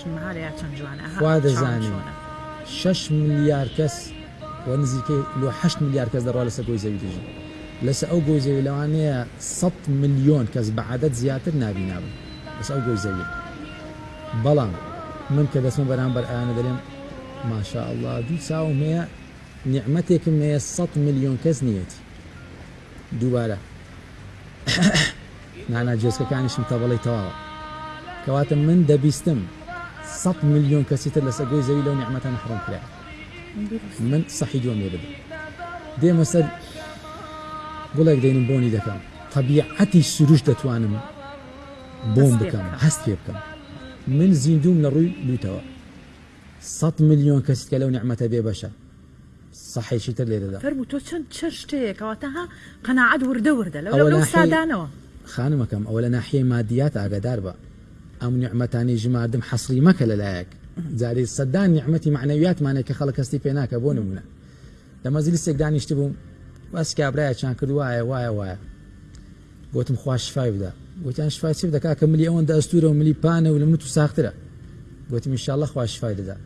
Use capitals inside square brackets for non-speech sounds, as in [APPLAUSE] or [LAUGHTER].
ژنمارەیە چەند جوانە؟ خوا دەزانێ شش ملیار کەس و نزیکەی لۆ 8 ملیار کەس دەڕوا لەسەر گۆی زەوی دژی. لەسەر ئەو گۆی زەوی لەوانەیە 100 میلیۆن کەس بە عادەت زیاتر نابیناون لەس ئەو گۆی زەوی. بەڵام من کە دەسمە بەرامبەر ئاانە دەڵێم ماشاء الله دوو چاوم هەیە نیعممەتێکم هەیە 100 میلیۆن کەس نیەتی دووبارە. [COUGHS] نانا جێسکەکانیشم تەبڵی تەواوە. کەواتە من دەبیستم 100 میلیۆن کەسیتر لەسەر گۆی زەوی لەو نیعممەتە نەحڕم کرا من سەحی دووەم لێ بدەم دێمە سەر گوڵێک دەینم بۆنی دەکەم طبیعەتی سروش دەتوانم بۆم بکەم هەست پێ بکەم من زیندوم لە ڕووی لوتەوە 100 میلیۆن کەسیت کە لەو نیعممەتە بێ بەشە صحیشی تر لێ دەدا فەرمو تۆ چەند چ شتەیەکەوەتە ها قەنەعەت وردە وردە لەو ئەوە لەو ناحیەی- سادانەوە خانمەکەم ئەوە لە ناحیە مادیات ئاگدار بە ئەم نیعممەتانی ژماردم حەسری مەکە لەلایەک جارێ سەدان نیعممەتی معنەویاتمانێک کە خەڵک کەستی پێ ناکە بۆ نمونە لە مەزلیسێک دانیشت بووم بەس کابراایە چیان کرد وایە وایە وایە گوتم خوا شفای بدە گوتیان شفای چی دەکا کە ملی ئەوەن ئەستورە و ملی پانە و لە من و ساخترە گوتم میشاءله خوا شفای دەدا